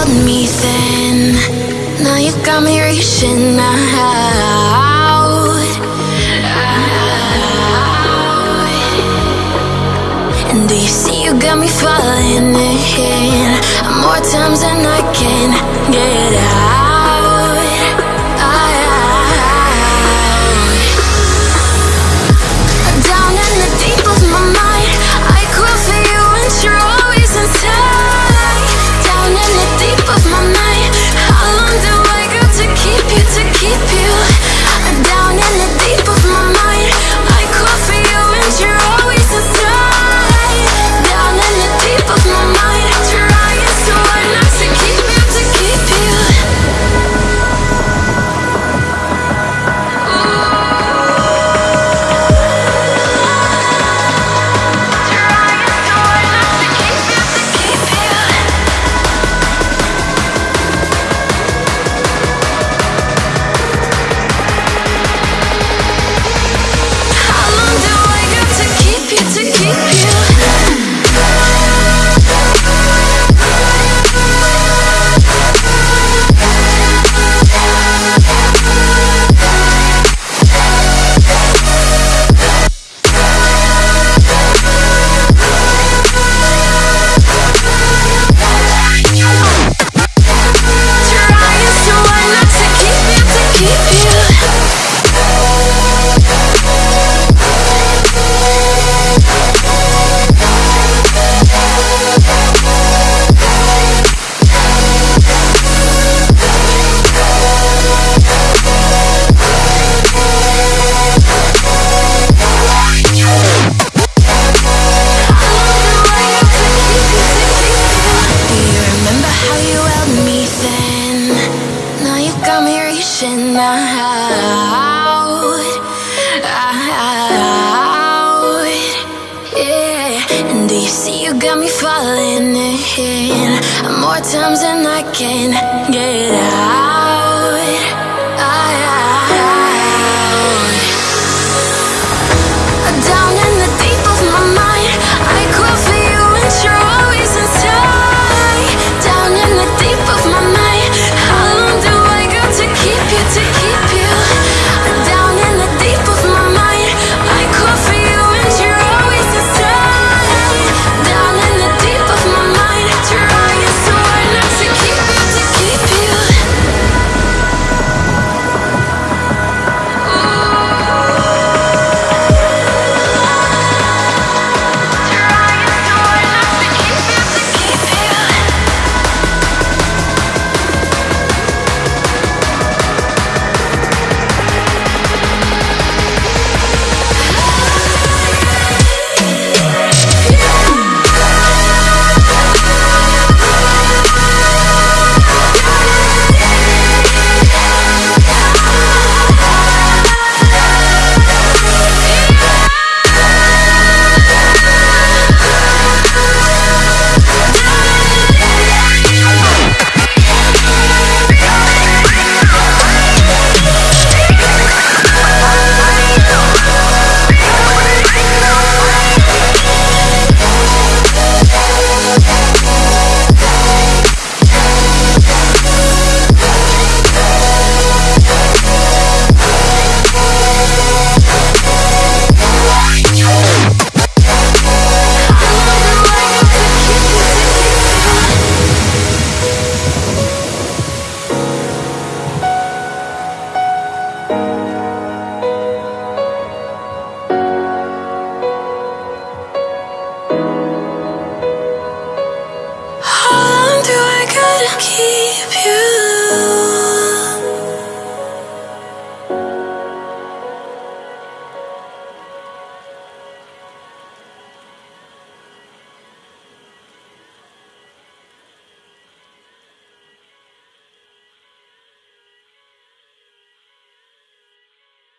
held me then. Now you got me reaching out. got me reaching out, out, yeah. And do you see you got me falling in? More times than I can get out.